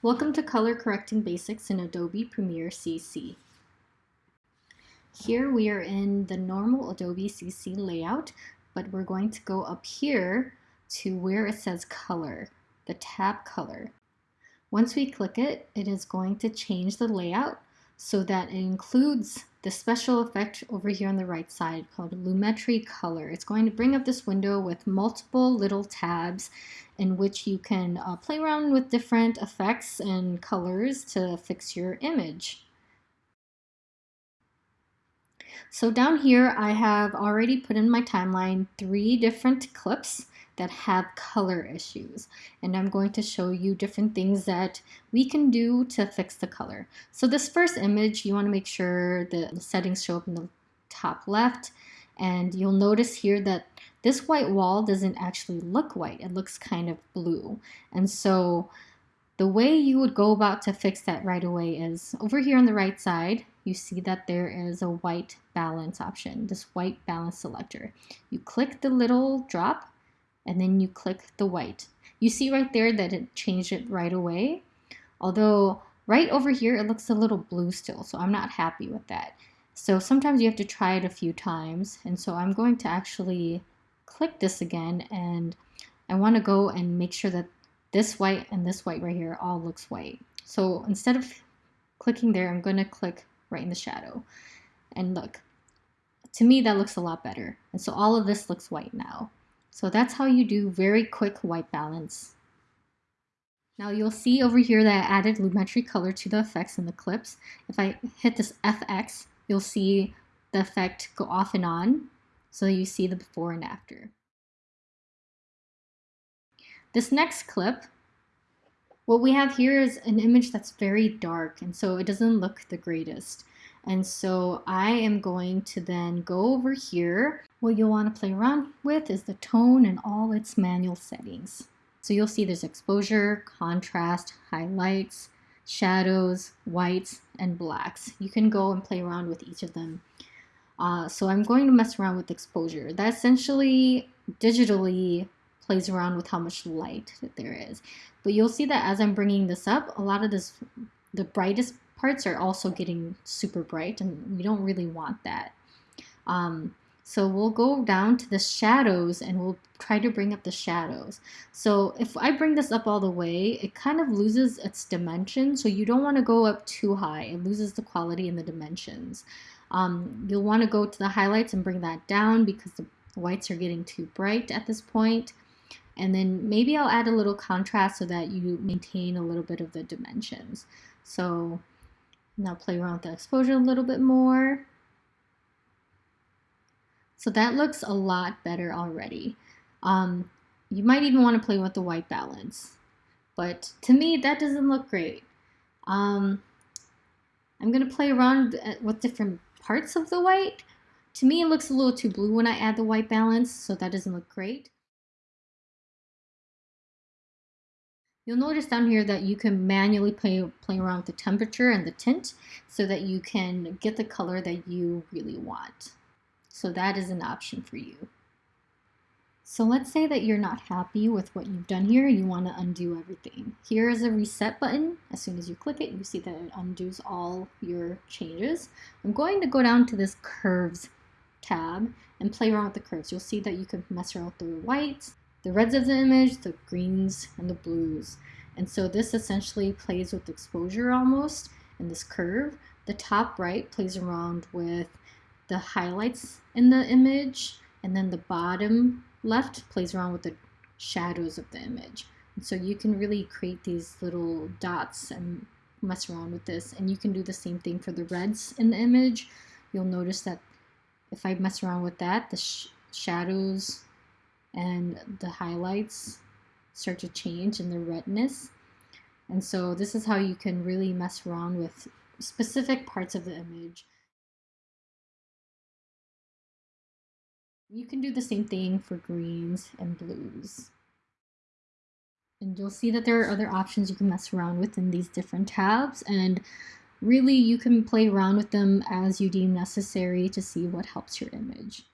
Welcome to Color Correcting Basics in Adobe Premiere CC. Here we are in the normal Adobe CC layout, but we're going to go up here to where it says Color, the tab Color. Once we click it, it is going to change the layout so that it includes the special effect over here on the right side called Lumetri Color. It's going to bring up this window with multiple little tabs in which you can uh, play around with different effects and colors to fix your image. So down here, I have already put in my timeline three different clips that have color issues. And I'm going to show you different things that we can do to fix the color. So this first image, you want to make sure the settings show up in the top left. And you'll notice here that this white wall doesn't actually look white. It looks kind of blue. And so the way you would go about to fix that right away is over here on the right side, you see that there is a white balance option, this white balance selector. You click the little drop and then you click the white. You see right there that it changed it right away. Although right over here, it looks a little blue still, so I'm not happy with that. So sometimes you have to try it a few times. And so I'm going to actually click this again and I want to go and make sure that this white and this white right here all looks white. So instead of clicking there, I'm going to click right in the shadow. And look, to me that looks a lot better. And so all of this looks white now. So that's how you do very quick white balance. Now you'll see over here that I added Lumetri color to the effects in the clips. If I hit this FX, you'll see the effect go off and on. So you see the before and after. This next clip, what we have here is an image that's very dark and so it doesn't look the greatest. And so I am going to then go over here. What you'll want to play around with is the tone and all its manual settings. So you'll see there's exposure, contrast, highlights, shadows, whites, and blacks. You can go and play around with each of them. Uh, so I'm going to mess around with exposure. That essentially digitally plays around with how much light that there is. But you'll see that as I'm bringing this up, a lot of this, the brightest parts are also getting super bright and we don't really want that. Um, so we'll go down to the shadows and we'll try to bring up the shadows. So if I bring this up all the way, it kind of loses its dimension. So you don't want to go up too high. It loses the quality and the dimensions. Um, you'll want to go to the highlights and bring that down because the whites are getting too bright at this point. And then maybe I'll add a little contrast so that you maintain a little bit of the dimensions. So now play around with the exposure a little bit more. So that looks a lot better already. Um, you might even want to play with the white balance. But to me, that doesn't look great. Um, I'm going to play around with different parts of the white. To me, it looks a little too blue when I add the white balance, so that doesn't look great. You'll notice down here that you can manually play, play around with the temperature and the tint so that you can get the color that you really want. So that is an option for you. So let's say that you're not happy with what you've done here, you want to undo everything. Here is a reset button. As soon as you click it, you see that it undoes all your changes. I'm going to go down to this curves tab and play around with the curves. You'll see that you can mess around with the whites, the reds of the image, the greens, and the blues. And so this essentially plays with exposure almost in this curve. The top right plays around with the highlights in the image, and then the bottom left plays around with the shadows of the image. And so you can really create these little dots and mess around with this. And you can do the same thing for the reds in the image. You'll notice that if I mess around with that, the sh shadows and the highlights start to change in the redness. And so this is how you can really mess around with specific parts of the image. You can do the same thing for greens and blues. And you'll see that there are other options you can mess around with in these different tabs and really you can play around with them as you deem necessary to see what helps your image.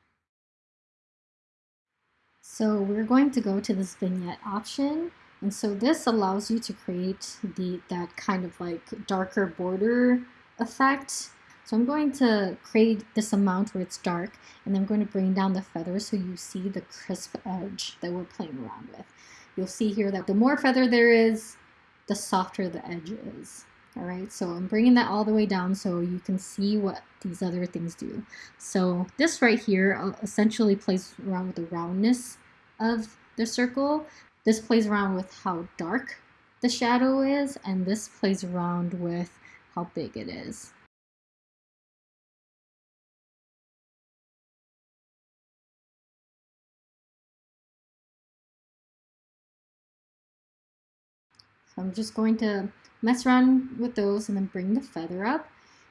So we're going to go to this vignette option And so this allows you to create the that kind of like darker border effect. So I'm going to create this amount where it's dark and I'm going to bring down the feather so you see the crisp edge that we're playing around with. You'll see here that the more feather there is, the softer the edge is. All right, so I'm bringing that all the way down so you can see what these other things do. So this right here uh, essentially plays around with the roundness of the circle. This plays around with how dark the shadow is, and this plays around with how big it is. So I'm just going to mess around with those and then bring the feather up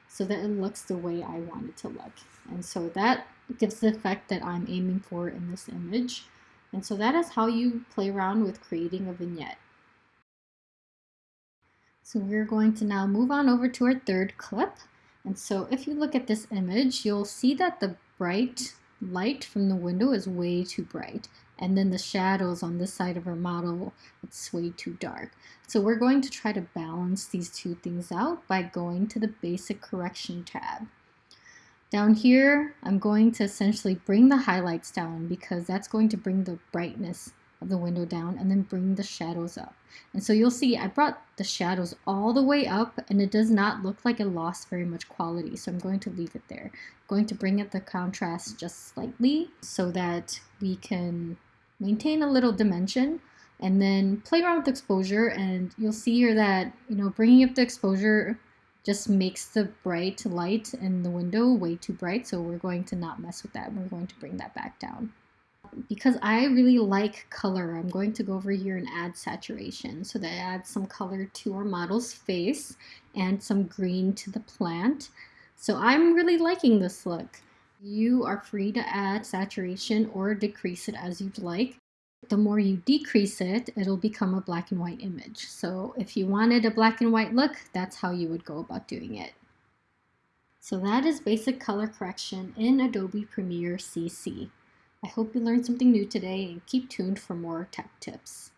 so that it looks the way I want it to look. And so that gives the effect that I'm aiming for in this image. And so that is how you play around with creating a vignette. So we're going to now move on over to our third clip. And so if you look at this image, you'll see that the bright light from the window is way too bright. And then the shadows on this side of our model, it's way too dark. So we're going to try to balance these two things out by going to the basic correction tab. Down here, I'm going to essentially bring the highlights down because that's going to bring the brightness of the window down and then bring the shadows up. And so you'll see I brought the shadows all the way up and it does not look like it lost very much quality. So I'm going to leave it there. I'm going to bring up the contrast just slightly so that we can maintain a little dimension and then play around with exposure and you'll see here that you know bringing up the exposure just makes the bright light in the window way too bright so we're going to not mess with that we're going to bring that back down because I really like color, I'm going to go over here and add saturation. So that adds some color to our model's face and some green to the plant. So I'm really liking this look. You are free to add saturation or decrease it as you'd like. The more you decrease it, it'll become a black and white image. So if you wanted a black and white look, that's how you would go about doing it. So that is basic color correction in Adobe Premiere CC. I hope you learned something new today and keep tuned for more tech tips.